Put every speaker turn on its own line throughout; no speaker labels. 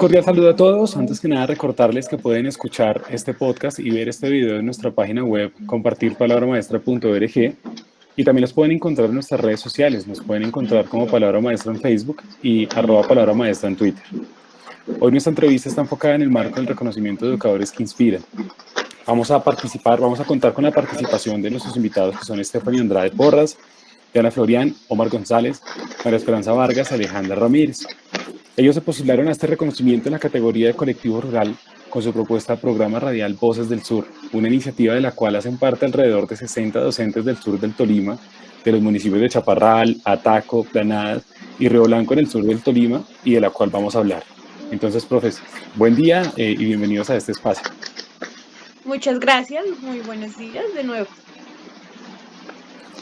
cordial saludo a todos. Antes que nada, recordarles que pueden escuchar este podcast y ver este video en nuestra página web compartirpalabramaestra.org y también los pueden encontrar en nuestras redes sociales. Nos pueden encontrar como Palabra Maestra en Facebook y arroba Palabra Maestra en Twitter. Hoy nuestra entrevista está enfocada en el marco del reconocimiento de educadores que inspiran. Vamos a participar, vamos a contar con la participación de nuestros invitados que son Stephanie Andrade Porras, Diana Florian, Omar González, María Esperanza Vargas, Alejandra Ramírez. Ellos se postularon a este reconocimiento en la categoría de colectivo rural con su propuesta programa radial Voces del Sur, una iniciativa de la cual hacen parte alrededor de 60 docentes del sur del Tolima, de los municipios de Chaparral, Ataco, Planadas y Río Blanco en el sur del Tolima y de la cual vamos a hablar. Entonces, profesor, buen día eh, y bienvenidos a este espacio.
Muchas gracias, muy buenos días de nuevo.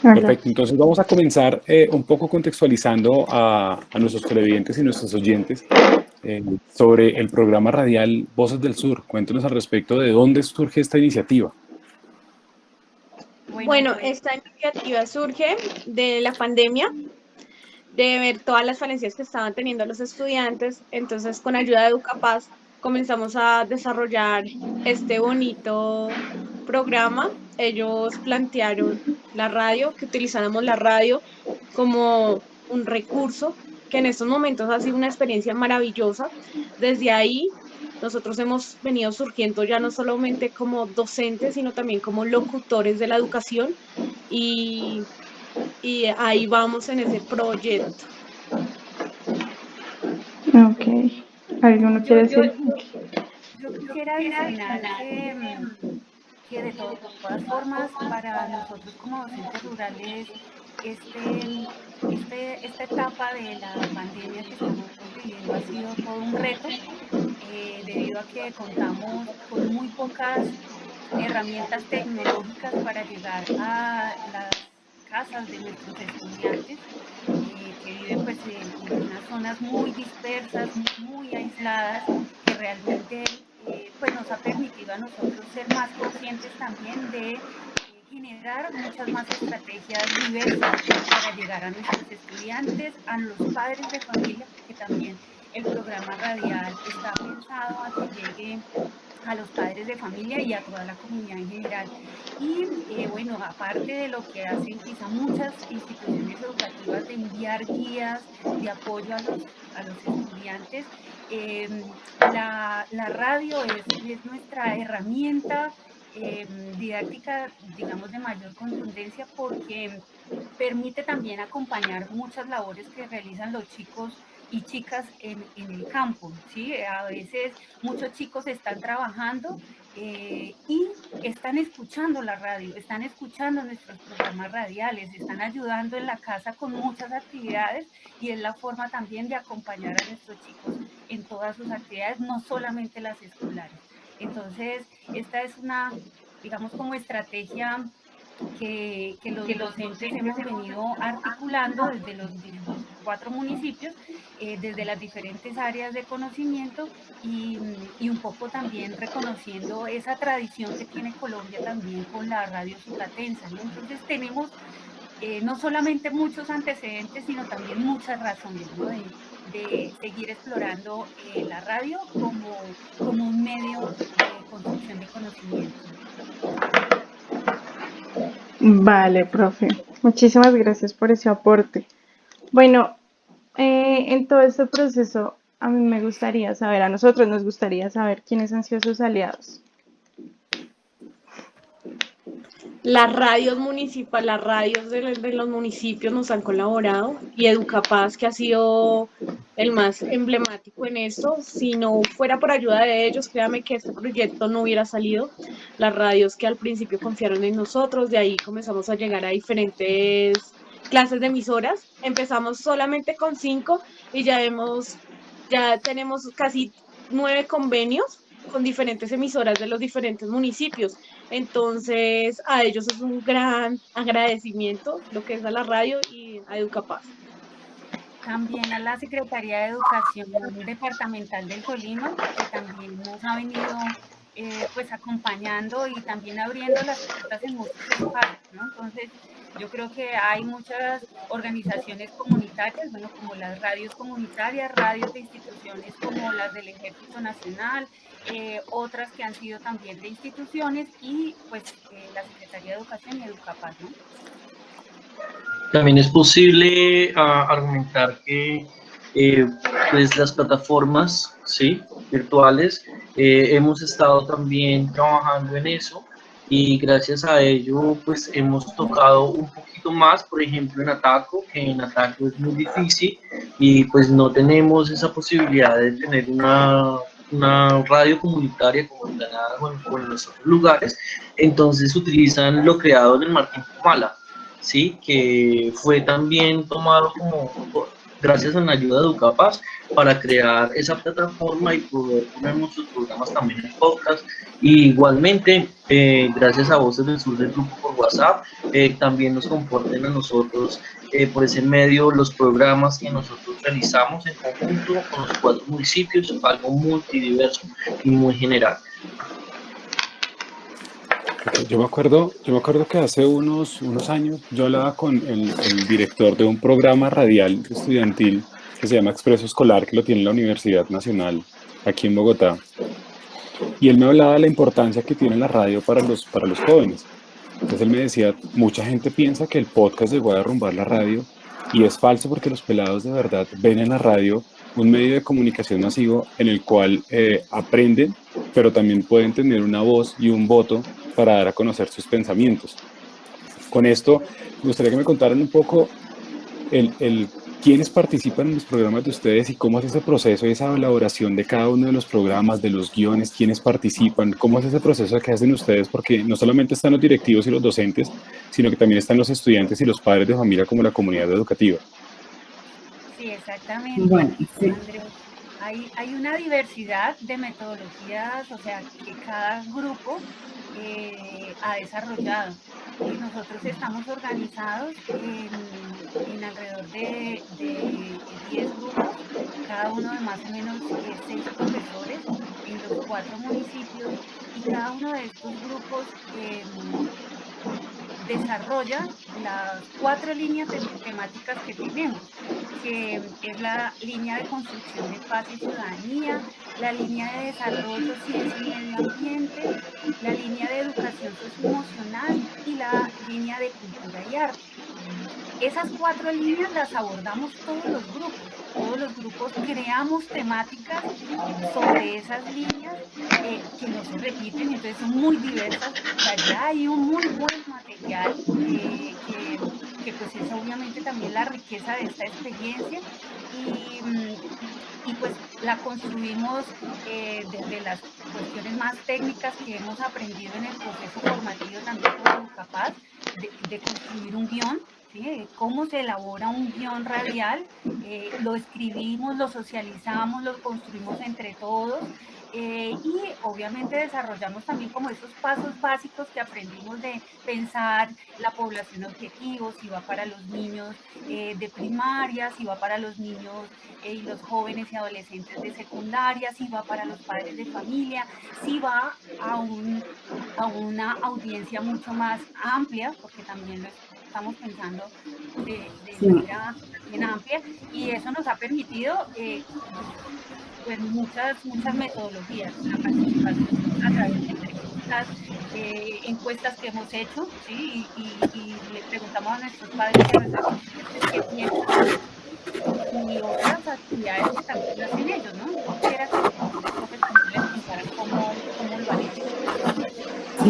Perfecto, entonces vamos a comenzar eh, un poco contextualizando a, nuestros televidentes y nuestros oyentes eh, sobre el programa radial Voces del Sur. Cuéntenos al respecto de dónde surge esta iniciativa.
Bueno, esta iniciativa surge de la pandemia, de ver todas las falencias que estaban teniendo los estudiantes. Entonces, con ayuda de Educapaz, comenzamos a desarrollar este bonito programa. Ellos plantearon la radio, que utilizáramos la radio como un recurso que en estos momentos ha sido una experiencia maravillosa. Desde ahí nosotros hemos venido surgiendo ya no solamente como docentes, sino también como locutores de la educación y, y ahí vamos en ese proyecto.
Ok. ¿Alguno quiere decir?
Yo, quisiera adicionar que de todas formas para nosotros como docentes rurales este, este, esta etapa de la pandemia que estamos viviendo ha sido todo un reto eh, debido a que contamos con muy pocas herramientas tecnológicas para llegar a las casas de nuestros estudiantes eh, que viven pues, en, unas zonas muy dispersas, muy aisladas, que realmente eh, pues nos ha permitido a nosotros ser más conscientes también de eh, generar muchas más estrategias diversas para llegar a nuestros estudiantes, a los padres de familia, porque también el programa radial está pensado a que llegue a los padres de familia y a toda la comunidad en general. Y eh, bueno, aparte de lo que hacen quizá muchas instituciones educativas de enviar guías de apoyo a los, a los estudiantes, Em, la, radio es, nuestra herramienta em, didáctica, digamos, de mayor contundencia porque permite también acompañar muchas labores que realizan los chicos y chicas en, el campo. ¿sí? A veces muchos chicos están trabajando eh, y están escuchando la radio, están escuchando nuestros programas radiales, están ayudando en la casa con muchas actividades y es la forma también de acompañar a nuestros chicos en todas sus actividades, no solamente las escolares. Entonces, esta es una, digamos, como estrategia que, los docentes hemos venido articulando desde los, cuatro municipios, eh, desde las diferentes áreas de conocimiento y, un poco también reconociendo esa tradición que tiene Colombia también con la radio sudatensa. Entonces tenemos eh, no solamente muchos antecedentes, sino también muchas razones de, seguir explorando eh, la radio como, como un medio de construcción de conocimiento.
Vale, profe. Muchísimas gracias por ese aporte. Bueno, eh, en todo este proceso, a mí me gustaría saber, a nosotros nos gustaría saber quiénes han sido sus aliados.
Las radios municipales, las radios de, los municipios nos han colaborado y Educapaz, que ha sido el más emblemático en esto, si no fuera por ayuda de ellos, créame que este proyecto no hubiera salido. Las radios que al principio confiaron en nosotros, de ahí comenzamos a llegar a diferentes clases de emisoras. Empezamos solamente con cinco y ya hemos, ya tenemos casi nueve convenios con diferentes emisoras de los diferentes municipios. Entonces, a ellos es un gran agradecimiento lo que es a la radio y a Educapaz.
También a la Secretaría de Educación Departamental del Tolima, que también nos ha venido eh, pues acompañando y también abriendo las puertas en muchos espacios, ¿no? Entonces, yo creo que hay muchas organizaciones comunitarias, bueno, como las radios comunitarias, radios de instituciones como las del Ejército Nacional, eh, otras que han sido también de instituciones y pues eh, la Secretaría de Educación y Educapaz, ¿no?
También es posible ah, argumentar que eh, pues las plataformas ¿sí? Virtuales hemos estado también trabajando en eso y gracias a ello pues hemos tocado un poquito más, por ejemplo en Ataco, que en Ataco es muy difícil y pues no tenemos esa posibilidad de tener una, una radio comunitaria como en en los otros lugares, entonces utilizan lo creado en el Martín Pumala, ¿sí? que fue también tomado como gracias a la ayuda de Educapaz para crear esa plataforma y poder poner nuestros programas también en podcast. Y igualmente, eh, gracias a Voces del Sur del grupo por WhatsApp, eh, también nos comporten a nosotros eh, por ese medio los programas que nosotros realizamos en conjunto con los cuatro municipios, algo multidiverso y muy general.
Yo me acuerdo, yo me acuerdo que hace unos, unos años yo hablaba con el, el, director de un programa radial estudiantil que se llama Expreso Escolar, que lo tiene la Universidad Nacional aquí en Bogotá. Y él me hablaba de la importancia que tiene la radio para los, para los jóvenes. Entonces él me decía, mucha gente piensa que el podcast llegó a derrumbar la radio y es falso porque los pelados de verdad ven en la radio un medio de comunicación masivo en el cual eh, aprenden, pero también pueden tener una voz y un voto para dar a conocer sus pensamientos. Con esto, me gustaría que me contaran un poco el, el quiénes participan en los programas de ustedes y cómo es ese proceso y esa elaboración de cada uno de los programas, de los guiones, quiénes participan, cómo es ese proceso que hacen ustedes, porque no solamente están los directivos y los docentes, sino que también están los estudiantes y los padres de familia como la comunidad educativa.
Sí, exactamente. Bueno, sí. Hay, hay, una diversidad de metodologías, o sea, que cada grupo eh, ha desarrollado. Y nosotros estamos organizados en, alrededor de, 10 grupos, cada uno de más o menos 6 profesores en los cuatro municipios y cada uno de estos grupos em, desarrolla las cuatro líneas temáticas que tenemos, que es la línea de construcción de paz y ciudadanía, la línea de desarrollo, ciencia y medio ambiente, la línea de educación socioemocional y la línea de cultura y arte. Esas cuatro líneas las abordamos todos los grupos. Todos los grupos creamos temáticas sobre esas líneas eh, que no se repiten, entonces son muy diversas. Allá hay un muy buen material eh, que, pues es obviamente también la riqueza de esta experiencia y, mm, pues la construimos eh, desde las cuestiones más técnicas que hemos aprendido en el proceso formativo también como capaz de, de construir un guion cómo se elabora un guion radial, eh, lo escribimos, lo socializamos, lo construimos entre todos eh, y obviamente desarrollamos también como esos pasos básicos que aprendimos de pensar la población objetivo, si va para los niños eh, de primaria, si va para los niños y los jóvenes y adolescentes de secundaria, si va para los padres de familia, si va a, un, a una audiencia mucho más amplia, porque también lo estamos pensando de, manera bien amplia y eso nos ha permitido eh, pues muchas, muchas metodologías, la participación a través de entrevistas, eh, encuestas que hemos hecho ¿sí? y, y, le preguntamos a nuestros padres y a nuestros qué piensan y otras actividades que también hacen ellos, ¿no? Que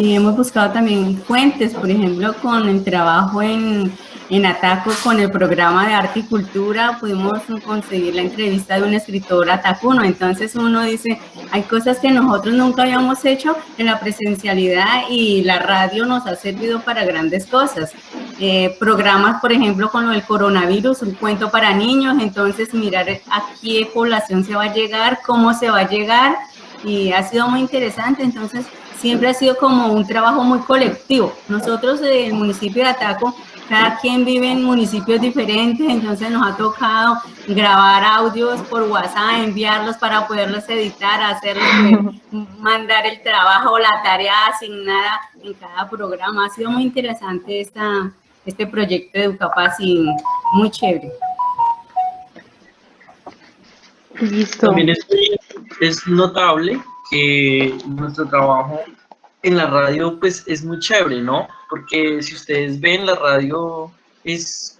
Sí, hemos buscado también fuentes, por ejemplo, con el trabajo en, en Ataco, con el programa de arte y cultura, pudimos conseguir la entrevista de un escritor atacuno. Entonces uno dice, hay cosas que nosotros nunca habíamos hecho en la presencialidad y la radio nos ha servido para grandes cosas. Eh, programas, por ejemplo, con lo del coronavirus, un cuento para niños, entonces mirar a qué población se va a llegar, cómo se va a llegar, y ha sido muy interesante. Entonces, siempre ha sido como un trabajo muy colectivo. Nosotros del municipio de Ataco cada quien vive en municipios diferentes, entonces nos ha tocado grabar audios por WhatsApp, enviarlos para poderlos editar, hacerlos, mandar el trabajo la tarea asignada en cada programa. Ha sido muy interesante esta, este proyecto de Educapaz y muy chévere.
Listo. También es, notable que nuestro trabajo en la radio pues es muy chévere, ¿no? Porque si ustedes ven la radio es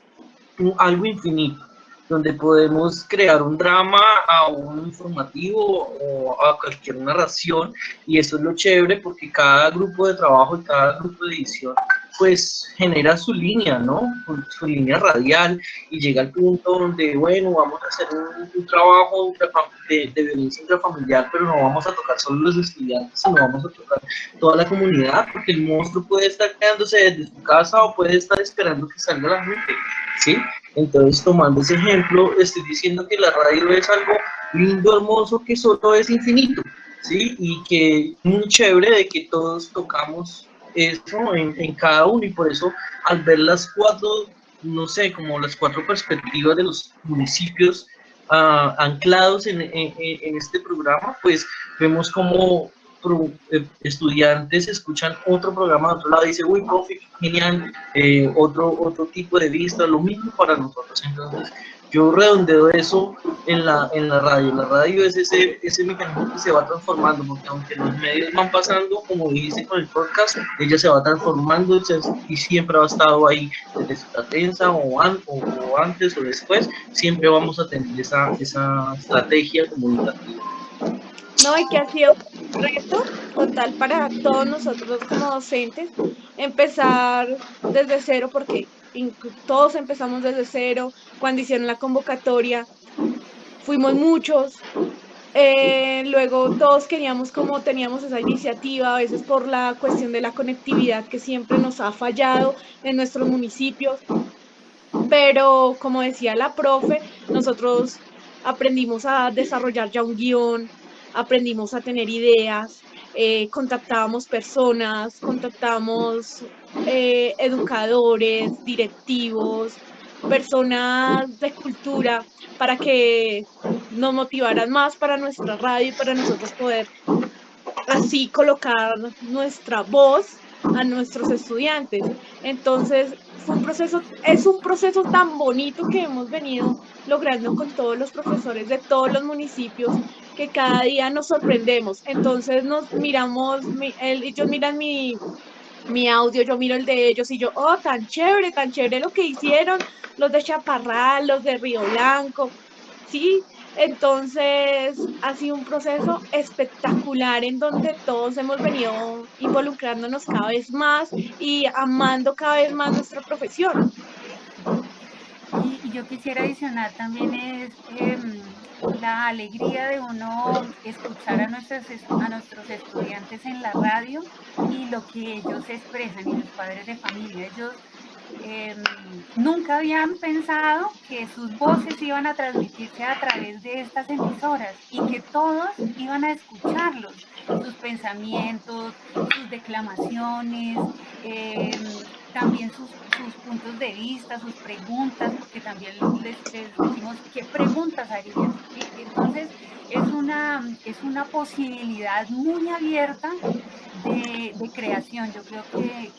algo infinito, donde podemos crear un drama a un informativo o a cualquier narración y eso es lo chévere porque cada grupo de trabajo y cada grupo de edición pues genera su línea, ¿no? Su línea radial y llega al punto donde, bueno, vamos a hacer un, trabajo de, de, violencia intrafamiliar, pero no vamos a tocar solo los estudiantes, sino vamos a tocar toda la comunidad, porque el monstruo puede estar quedándose desde su casa o puede estar esperando que salga la gente, ¿sí? Entonces, tomando ese ejemplo, estoy diciendo que la radio es algo lindo, hermoso, que solo es infinito, ¿sí? Y que muy chévere de que todos tocamos eso en, cada uno y por eso al ver las cuatro, no sé, como las cuatro perspectivas de los municipios ah, anclados en, este programa, pues vemos como eh, estudiantes escuchan otro programa de otro lado y dicen, uy, profe, genial, eh, otro, otro tipo de vista, lo mismo para nosotros. Entonces, yo redondeo eso en la, en la radio. La radio es ese, ese mecanismo que se va transformando, porque aunque los medios van pasando, como dice con el podcast, ella se va transformando y siempre ha estado ahí desde su o, o, antes o después, siempre vamos a tener esa, esa estrategia comunicativa.
No, y que ha sido un reto total para todos nosotros como docentes, empezar desde cero, porque todos empezamos desde cero, cuando hicieron la convocatoria, fuimos muchos, eh, luego todos queríamos como teníamos esa iniciativa, a veces por la cuestión de la conectividad que siempre nos ha fallado en nuestros municipios, pero como decía la profe, nosotros aprendimos a desarrollar ya un guion, aprendimos a tener ideas, eh, contactábamos personas, contactamos eh, educadores, directivos, personas de cultura para que nos motivaran más para nuestra radio y para nosotros poder así colocar nuestra voz a nuestros estudiantes. Entonces, es un proceso tan bonito que hemos venido logrando con todos los profesores de todos los municipios que cada día nos sorprendemos. Entonces nos miramos, ellos miran mi, mi audio, yo miro el de ellos y yo, oh, tan chévere, tan chévere lo que hicieron los de Chaparral, los de Río Blanco, ¿sí? Entonces ha sido un proceso espectacular en donde todos hemos venido involucrándonos cada vez más y amando cada vez más nuestra profesión.
Y, yo quisiera adicionar también es em, la alegría de uno escuchar a nuestros, a nuestros estudiantes en la radio y lo que ellos expresan y los padres de familia. Ellos em, nunca habían pensado que sus voces iban a transmitirse a través de estas emisoras y que todos iban a escucharlos, sus pensamientos, sus declamaciones, em, también sus, puntos de vista, sus preguntas, porque también les, decimos qué preguntas harían. Entonces, es una, es una posibilidad muy abierta de, creación. Yo creo que,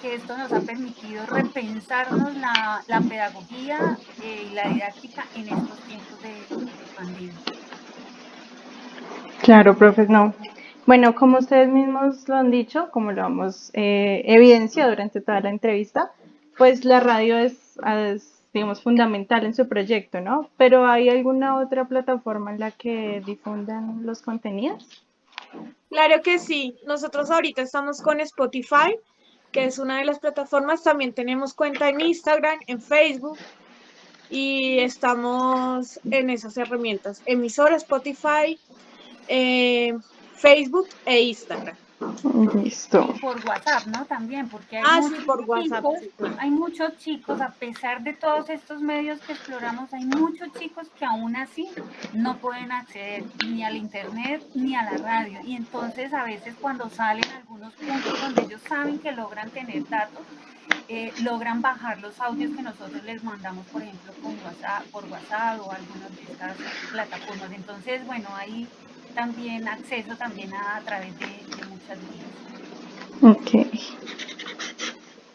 que, esto nos ha permitido repensarnos la, la pedagogía eh, y la didáctica en estos tiempos de, pandemia.
Claro, profe, no. Bueno, como ustedes mismos lo han dicho, como lo hemos eh, evidenciado durante toda la entrevista, pues la radio es, digamos, fundamental en su proyecto, ¿no? Pero ¿hay alguna otra plataforma en la que difundan los contenidos?
Claro que sí. Nosotros ahorita estamos con Spotify, que es una de las plataformas. También tenemos cuenta en Instagram, en Facebook y estamos en esas herramientas. Emisora, Spotify, eh, Facebook e Instagram.
Listo.
Y por WhatsApp, ¿no? También, porque hay,
Ah, sí,
muchos
por WhatsApp,
chicos,
sí, claro.
hay muchos chicos, a pesar de todos estos medios que exploramos, hay muchos chicos que aún así no pueden acceder ni al internet ni a la radio. Y entonces a veces cuando salen algunos puntos donde ellos saben que logran tener datos, eh, logran bajar los audios que nosotros les mandamos, por ejemplo, con WhatsApp, por WhatsApp o algunas de estas plataformas. Entonces, bueno, hay también acceso también a, a través de, de muchas vías.
Ok.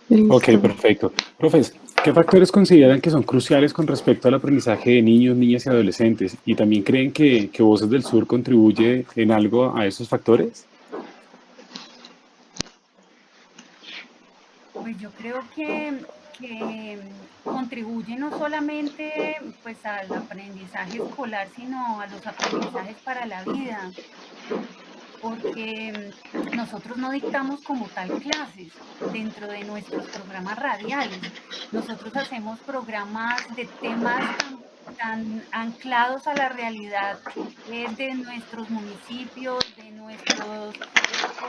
Listo.
Ok, perfecto. Profes, ¿qué factores consideran que son cruciales con respecto al aprendizaje de niños, niñas y adolescentes? ¿Y también creen que, que Voces del Sur contribuye en algo a esos factores?
Pues yo creo que, que contribuye no solamente pues al aprendizaje escolar, sino a los aprendizajes para la vida, porque nosotros no dictamos como tal clases dentro de nuestros programas radiales. Nosotros hacemos programas de temas tan, tan anclados a la realidad eh, de nuestros municipios, de nuestros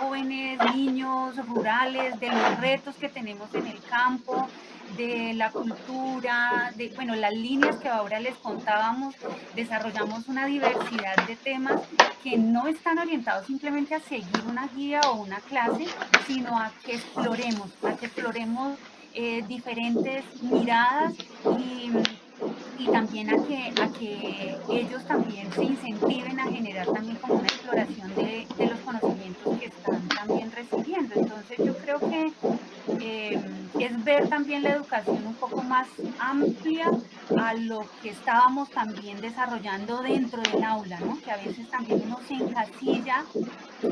jóvenes, niños rurales, de los retos que tenemos en el campo, de la cultura, de bueno, las líneas que ahora les contábamos, desarrollamos una diversidad de temas que no están orientados simplemente a seguir una guía o una clase, sino a que exploremos, a que exploremos eh, diferentes miradas y, también a que, a que ellos también se incentiven a generar también como una exploración de, de los conocimientos que están también recibiendo. Entonces yo creo que eh, es ver también la educación un poco más amplia a lo que estábamos también desarrollando dentro del aula, ¿no? que a veces también uno se encasilla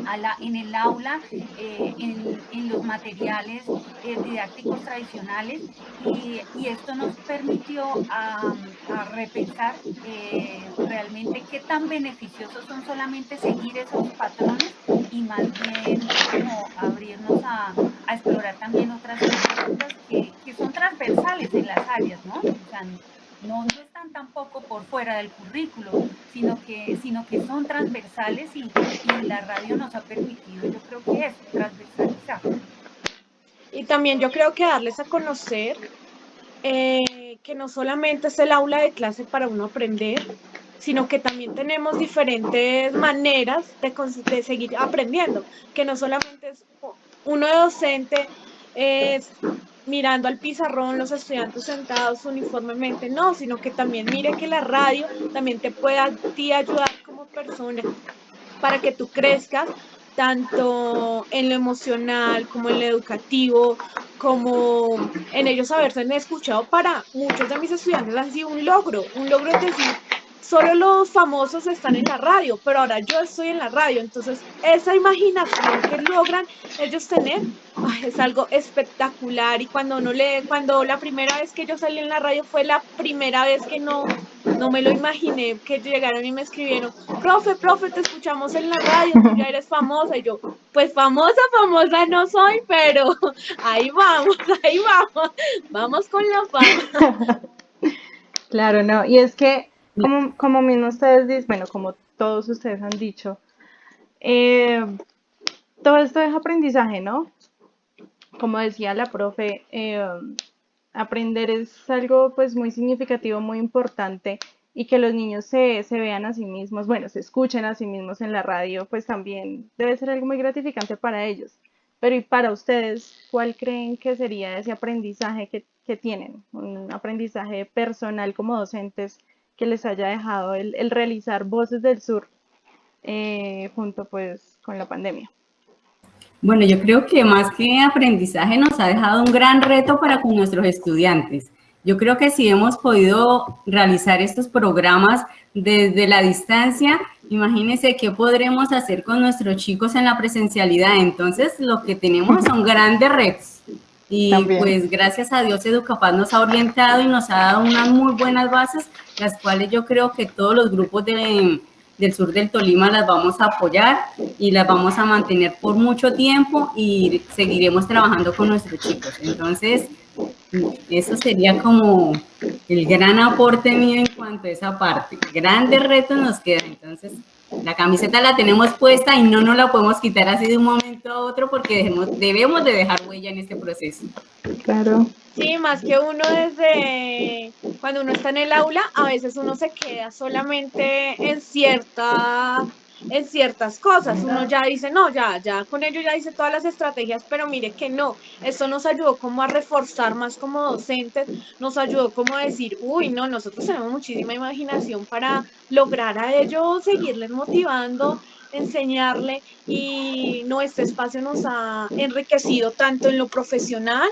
a en el aula, eh, en, los materiales eh, didácticos tradicionales y, esto nos permitió a repensar eh, realmente qué tan beneficiosos son solamente seguir esos patrones y más bien como abrirnos a, a explorar también otras cosas que, que, son transversales en las áreas, ¿no? O sea, no, no, están tampoco por fuera del currículo, sino que, sino que son transversales y, y la radio nos ha permitido, yo creo que es transversalizar.
Y también yo creo que darles a conocer eh, que no solamente es el aula de clase para uno aprender, sino que también tenemos diferentes maneras de, de seguir aprendiendo, que no solamente es uno de docente es mirando al pizarrón, los estudiantes sentados uniformemente, no, sino que también mire que la radio también te pueda a ti ayudar como persona para que tú crezcas tanto en lo emocional como en lo educativo, como en ellos haberse escuchado. Para muchos de mis estudiantes han sido un logro, un logro es decir, solo los famosos están en la radio, pero ahora yo estoy en la radio, entonces esa imaginación que logran ellos tener es algo espectacular. Y cuando no le, cuando la primera vez que yo salí en la radio fue la primera vez que no, no me lo imaginé, que llegaron y me escribieron, profe, profe, te escuchamos en la radio, tú ya eres famosa, y yo, pues famosa, famosa no soy, pero ahí vamos, ahí vamos, vamos con la fama.
Claro, no, y es que como, como mismo ustedes dicen, bueno, como todos ustedes han dicho, eh, todo esto es aprendizaje, ¿no? Como decía la profe, eh, aprender es algo pues muy significativo, muy importante y que los niños se, se, vean a sí mismos, bueno, se escuchen a sí mismos en la radio, pues también debe ser algo muy gratificante para ellos. Pero y para ustedes, ¿cuál creen que sería ese aprendizaje que, que tienen? Un aprendizaje personal como docentes que les haya dejado el, realizar Voces del Sur eh, junto pues con la pandemia.
Bueno, yo creo que más que aprendizaje nos ha dejado un gran reto para con nuestros estudiantes. Yo creo que si hemos podido realizar estos programas desde la distancia, imagínense qué podremos hacer con nuestros chicos en la presencialidad. Entonces, lo que tenemos son grandes retos. Y También. pues gracias a Dios Educapaz nos ha orientado y nos ha dado unas muy buenas bases, las cuales yo creo que todos los grupos de, del sur del Tolima las vamos a apoyar y las vamos a mantener por mucho tiempo y seguiremos trabajando con nuestros chicos. Entonces, eso sería como el gran aporte mío en cuanto a esa parte. Grandes retos nos quedan, entonces La camiseta la tenemos puesta y no nos la podemos quitar así de un momento a otro porque debemos, debemos de dejar huella en este proceso.
Claro.
Sí, más que uno desde cuando uno está en el aula, a veces uno se queda solamente en cierta en ciertas cosas. Uno ya dice, no, ya, ya con ello ya hice todas las estrategias, pero mire que no. Esto nos ayudó como a reforzar más como docentes, nos ayudó como a decir, uy, no, nosotros tenemos muchísima imaginación para lograr a ellos seguirles motivando, enseñarle y no, este espacio nos ha enriquecido tanto en lo profesional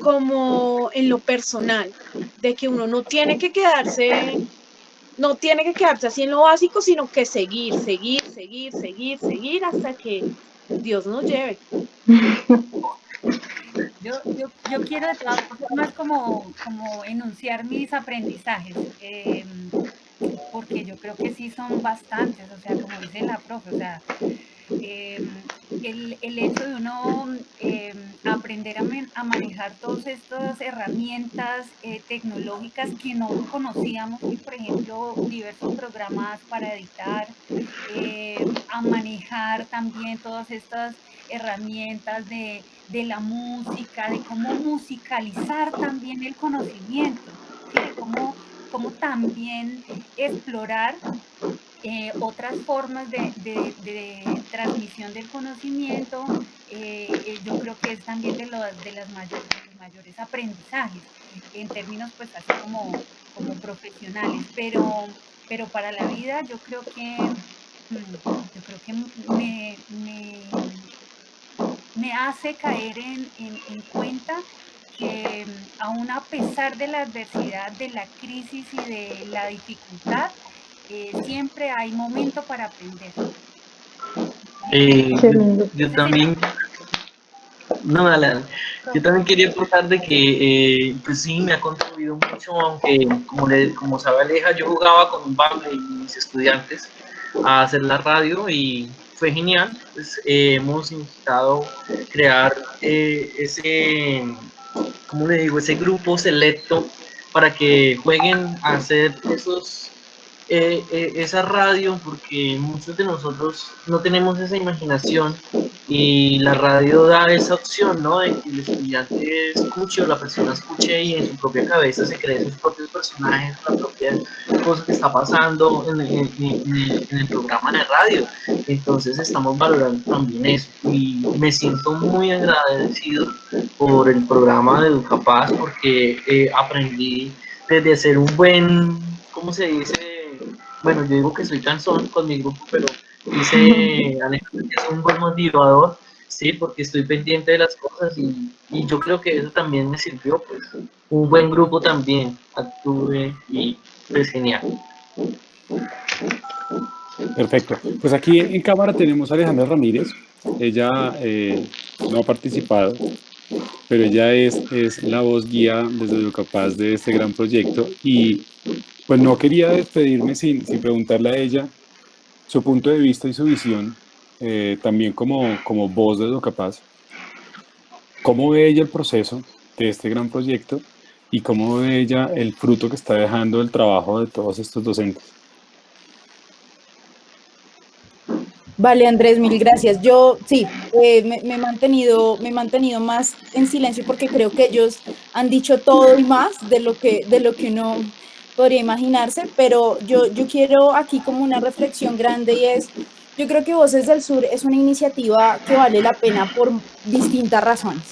como en lo personal, de que uno no tiene que quedarse, no tiene que quedarse así en lo básico, sino que seguir, seguir, seguir, seguir, seguir hasta que Dios nos lleve.
Yo, yo, yo quiero de todas formas como, como enunciar mis aprendizajes, eh, porque yo creo que sí son bastantes, o sea, como dice la profe, o sea, eh, el, el, hecho de uno eh, aprender a, manejar todas estas herramientas eh, tecnológicas que no conocíamos, por ejemplo, diversos programas para editar, a manejar también todas estas herramientas de, de, la música, de cómo musicalizar también el conocimiento, ¿sí? cómo, cómo también explorar eh, otras formas de, de, transmisión del conocimiento, eh, eh, yo creo que es también de, lo, de, las mayores, los mayores aprendizajes, en términos pues así como, como profesionales, pero, pero para la vida yo creo que, mm, yo creo que me, me, me hace caer en, en, en cuenta que mm, aún a pesar de la adversidad, de la crisis y de la dificultad, eh, siempre hay momento para aprender.
Eh, yo, yo, también, no, dale, yo también quería aportar de que, eh, pues sí, me ha contribuido mucho, aunque como, le, como sabe Aleja, yo jugaba con un bable y mis estudiantes a hacer la radio y fue genial, pues hemos intentado crear ese, ¿cómo le digo?, ese grupo selecto para que jueguen a hacer esos eh, eh, esa radio porque muchos de nosotros no tenemos esa imaginación y la radio da esa opción, ¿no? De que el estudiante escuche o la persona escuche y en su propia cabeza se cree sus propios personajes, la propia cosa que está pasando en, en, en, en, el programa de radio. Entonces estamos valorando también eso y me siento muy agradecido por el programa de Educapaz porque eh, aprendí desde ser un buen, ¿cómo se dice? Bueno, yo digo que soy cansón con mi grupo, pero dice Alejandro que es un buen motivador, sí, porque estoy pendiente de las cosas y, yo creo que eso también me sirvió, pues, un buen grupo también, actúe y pues genial.
Perfecto. Pues aquí en cámara tenemos a Alejandra Ramírez. Ella eh, no ha participado, pero ella es, es la voz guía desde lo capaz de este gran proyecto y pues no quería despedirme sin, sin preguntarle a ella su punto de vista y su visión, eh, también como, como voz de capaz. ¿Cómo ve ella el proceso de este gran proyecto y cómo ve ella el fruto que está dejando el trabajo de todos estos docentes?
Vale, Andrés, mil gracias. Yo sí, eh, me, me, he mantenido, me he mantenido más en silencio porque creo que ellos han dicho todo y más de lo que, de lo que uno podría imaginarse, pero yo, yo quiero aquí como una reflexión grande y es, yo creo que Voces del Sur es una iniciativa que vale la pena por distintas razones.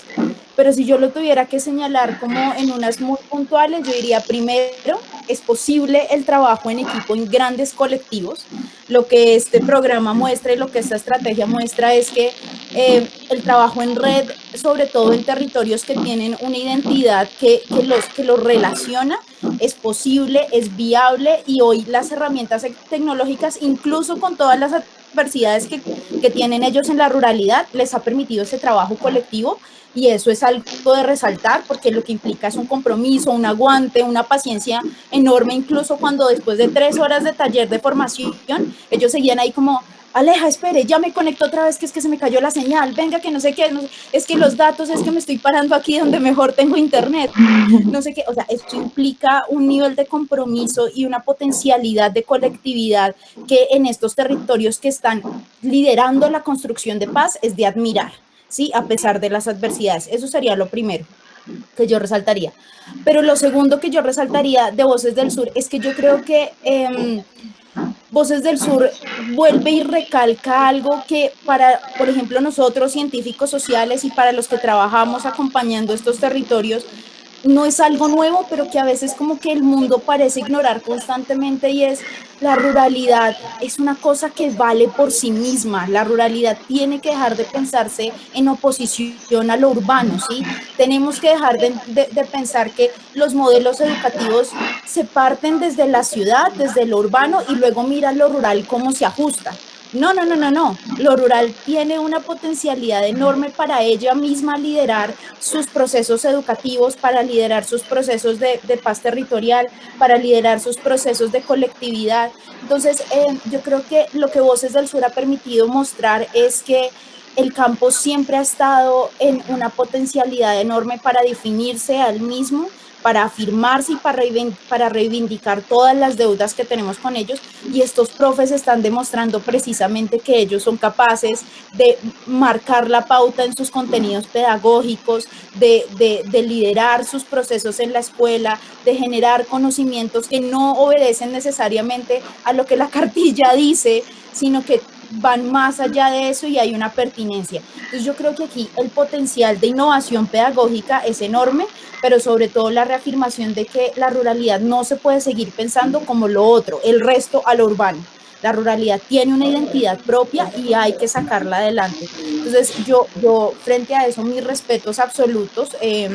Pero si yo lo tuviera que señalar como en unas muy puntuales, yo diría primero, es posible el trabajo en equipo en grandes colectivos. Lo que este programa muestra y lo que esta estrategia muestra es que eh, el trabajo en red, sobre todo en territorios que tienen una identidad que, que, los, que los relaciona, es posible, es viable y hoy las herramientas tecnológicas, incluso con todas las adversidades que, que tienen ellos en la ruralidad, les ha permitido ese trabajo colectivo y eso es algo de resaltar porque lo que implica es un compromiso, un aguante, una paciencia enorme, incluso cuando después de tres horas de taller de formación, ellos seguían ahí como, Aleja, espere, ya me conecto otra vez, que es que se me cayó la señal, venga, que no sé qué, es que los datos, es que me estoy parando aquí donde mejor tengo internet, no sé qué, o sea, esto implica un nivel de compromiso y una potencialidad de colectividad que en estos territorios que están liderando la construcción de paz es de admirar, ¿sí? A pesar de las adversidades, eso sería lo primero que yo resaltaría. Pero lo segundo que yo resaltaría de Voces del Sur es que yo creo que... Eh, Voces del Sur vuelve y recalca algo que para, por ejemplo, nosotros científicos sociales y para los que trabajamos acompañando estos territorios, no es algo nuevo, pero que a veces como que el mundo parece ignorar constantemente y es la ruralidad es una cosa que vale por sí misma. La ruralidad tiene que dejar de pensarse en oposición a lo urbano, ¿sí? Tenemos que dejar de, de pensar que los modelos educativos se parten desde la ciudad, desde lo urbano y luego mira lo rural cómo se ajusta. No, no, no, no, no. Lo rural tiene una potencialidad enorme para ella misma liderar sus procesos educativos, para liderar sus procesos de, paz territorial, para liderar sus procesos de colectividad. Entonces, eh, yo creo que lo que Voces del Sur ha permitido mostrar es que el campo siempre ha estado en una potencialidad enorme para definirse al mismo para afirmarse y para, reivindicar todas las deudas que tenemos con ellos y estos profes están demostrando precisamente que ellos son capaces de marcar la pauta en sus contenidos pedagógicos, de, de liderar sus procesos en la escuela, de generar conocimientos que no obedecen necesariamente a lo que la cartilla dice, sino que van más allá de eso y hay una pertinencia. Entonces yo creo que aquí el potencial de innovación pedagógica es enorme, pero sobre todo la reafirmación de que la ruralidad no se puede seguir pensando como lo otro, el resto a lo urbano. La ruralidad tiene una identidad propia y hay que sacarla adelante. Entonces yo, yo frente a eso, mis respetos absolutos. Eh,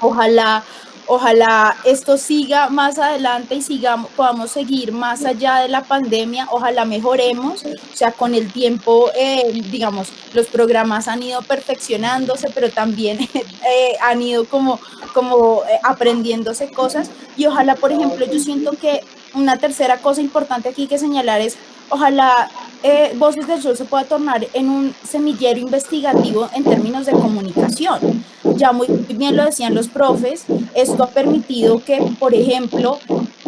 ojalá Ojalá esto siga más adelante y sigamos, podamos seguir más allá de la pandemia. Ojalá mejoremos. O sea, con el tiempo, eh, digamos, los programas han ido perfeccionándose, pero también eh, han ido como, como eh, aprendiéndose cosas. Y ojalá, por ejemplo, yo siento que una tercera cosa importante aquí que señalar es, ojalá Voces del Sol se pueda tornar en un semillero investigativo en términos de comunicación. Ya muy bien lo decían los profes, esto ha permitido que, por ejemplo,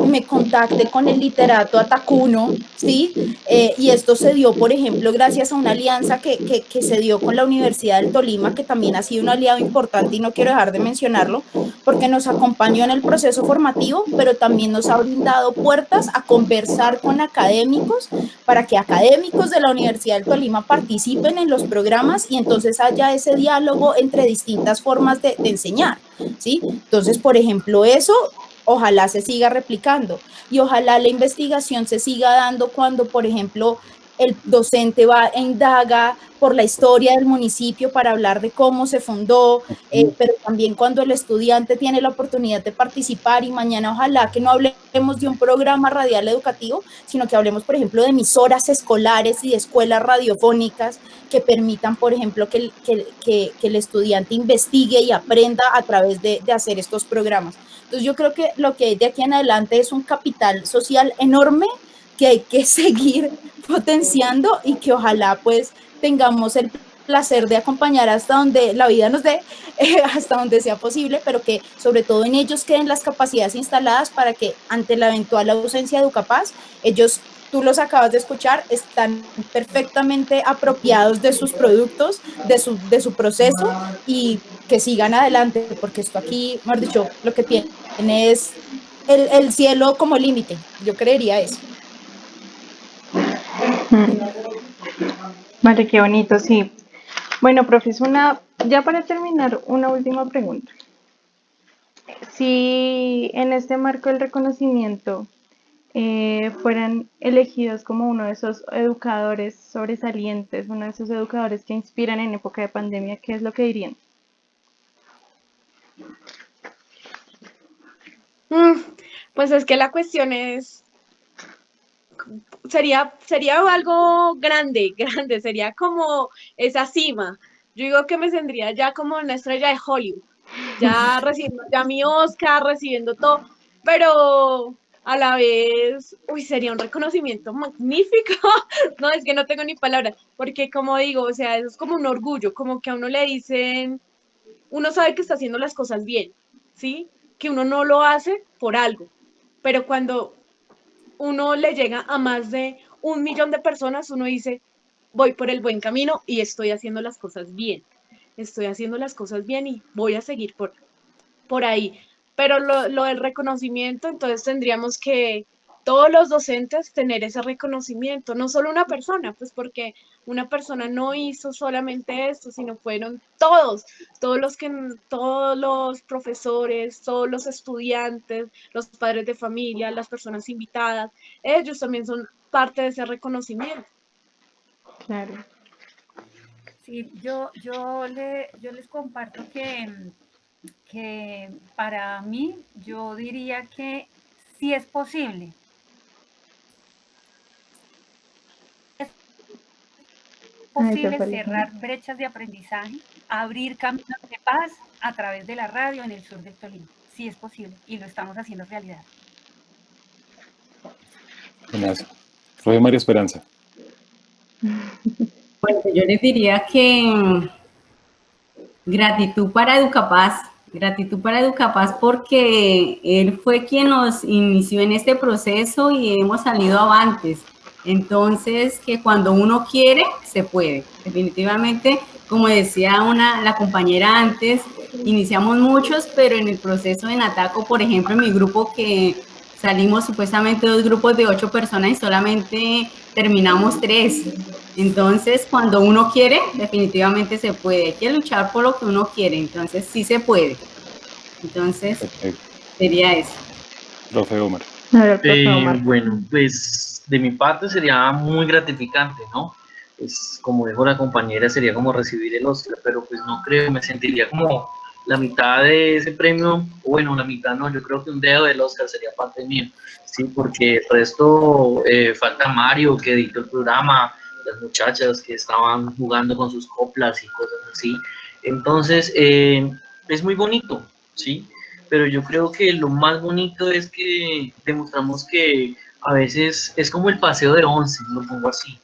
me contacte con el literato Atacuno, ¿sí? Eh, y esto se dio, por ejemplo, gracias a una alianza que, que, que, se dio con la Universidad del Tolima, que también ha sido un aliado importante y no quiero dejar de mencionarlo, porque nos acompañó en el proceso formativo, pero también nos ha brindado puertas a conversar con académicos para que académicos de la Universidad del Tolima participen en los programas y entonces haya ese diálogo entre distintas formas de, de enseñar, ¿sí? Entonces, por ejemplo, eso ojalá se siga replicando y ojalá la investigación se siga dando cuando, por ejemplo, el docente va e indaga por la historia del municipio para hablar de cómo se fundó, eh, pero también cuando el estudiante tiene la oportunidad de participar y mañana ojalá que no hablemos de un programa radial educativo, sino que hablemos, por ejemplo, de emisoras escolares y de escuelas radiofónicas que permitan, por ejemplo, que, que, que, que el estudiante investigue y aprenda a través de, de hacer estos programas. Entonces yo creo que lo que hay de aquí en adelante es un capital social enorme que hay que seguir potenciando y que ojalá pues tengamos el placer de acompañar hasta donde la vida nos dé, eh, hasta donde sea posible, pero que sobre todo en ellos queden las capacidades instaladas para que ante la eventual ausencia de Educapaz, ellos, tú los acabas de escuchar, están perfectamente apropiados de sus productos, de su, de su proceso y que sigan adelante, porque esto aquí, mejor dicho, lo que tiene es el, el cielo como límite, yo creería eso.
Vale, qué bonito, sí. Bueno, profesor, una, ya para terminar, una última pregunta. Si en este marco del reconocimiento eh, fueran elegidos como uno de esos educadores sobresalientes, uno de esos educadores que inspiran en época de pandemia, ¿qué es lo que dirían?
Mm, pues es que la cuestión es, sería, sería algo grande, grande, sería como esa cima. Yo digo que me tendría ya como una estrella de Hollywood, ya recibiendo ya mi Oscar, recibiendo todo, pero a la vez, uy, sería un reconocimiento magnífico. no, es que no tengo ni palabras, porque como digo, o sea, eso es como un orgullo, como que a uno le dicen, uno sabe que está haciendo las cosas bien, ¿sí? Que uno no lo hace por algo, pero cuando uno le llega a más de un millón de personas, uno dice, voy por el buen camino y estoy haciendo las cosas bien. Estoy haciendo las cosas bien y voy a seguir por, por ahí. Pero lo, lo del reconocimiento, entonces tendríamos que todos los docentes tener ese reconocimiento, no solo una persona, pues porque una persona no hizo solamente esto, sino fueron todos, todos los que todos los profesores, todos los estudiantes, los padres de familia, las personas invitadas, ellos también son parte de ese reconocimiento.
Claro.
Sí, yo, yo, le, yo les comparto que, que para mí, yo diría que sí es posible. Posible cerrar brechas de aprendizaje, abrir caminos de paz a través de la radio en el sur del Tolima. Sí es posible y lo estamos haciendo realidad.
Gracias. Fue María Esperanza.
Bueno, yo les diría que mm, gratitud para Educapaz, gratitud para Educapaz porque él fue quien nos inició en este proceso y hemos salido avantes. Entonces, que cuando uno quiere, se puede. Definitivamente, como decía una, la compañera antes, iniciamos muchos, pero en el proceso de Nataco, por ejemplo, en mi grupo que salimos supuestamente dos grupos de ocho personas y solamente terminamos tres. Entonces, cuando uno quiere, definitivamente se puede. Hay que luchar por lo que uno quiere, entonces sí se puede. Entonces, sería eso.
Profe Omar.
Eh, bueno, pues de mi parte sería muy gratificante, ¿no? Pues como dijo la compañera, sería como recibir el Oscar, pero pues no creo, me sentiría como la mitad de ese premio, bueno, la mitad no, yo creo que un dedo del Oscar sería parte mío, sí, porque el resto eh, falta Mario que editó el programa, las muchachas que estaban jugando con sus coplas y cosas así. Entonces, eh, es muy bonito, ¿sí? Pero yo creo que lo más bonito es que demostramos que a veces es como el paseo de once, lo pongo así.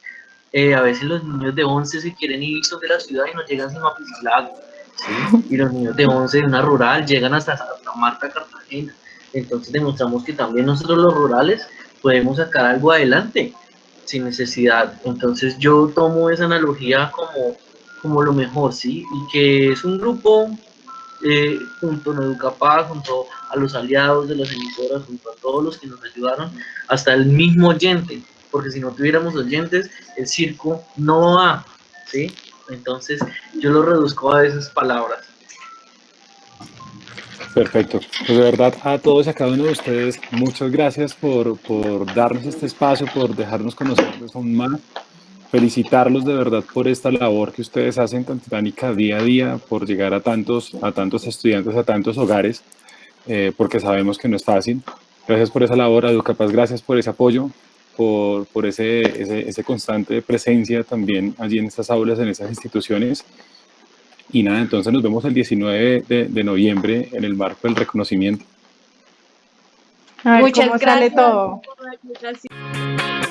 Eh, a veces los niños de once se quieren ir de la ciudad y no llegan sin a ¿sí? Y los niños de once de una rural llegan hasta Santa Marta, Cartagena. Entonces demostramos que también nosotros los rurales podemos sacar algo adelante sin necesidad. Entonces yo tomo esa analogía como, como lo mejor, ¿sí? Y que es un grupo eh, junto a Educapaz, junto a los aliados de las emisoras, junto a todos los que nos ayudaron, hasta el mismo oyente, porque si no tuviéramos oyentes, el circo no va, ¿sí? Entonces yo lo reduzco a esas palabras.
Perfecto. Pues de verdad a todos y a cada uno de ustedes, muchas gracias por, por darnos este espacio, por dejarnos conocerlos aún más. Felicitarlos de verdad por esta labor que ustedes hacen tan titánica día a día, por llegar a tantos, a tantos estudiantes, a tantos hogares, eh, porque sabemos que no es fácil. Gracias por esa labor, Educapaz, gracias por ese apoyo, por, por ese, ese, ese constante presencia también allí en estas aulas, en esas instituciones. Y nada, entonces nos vemos el 19 de, de noviembre en el marco del reconocimiento.
A ver
Muchas
cómo sale
gracias.
todo.
Muchas gracias.